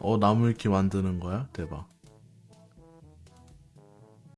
어 나무 이렇게 만드는 거야? 대박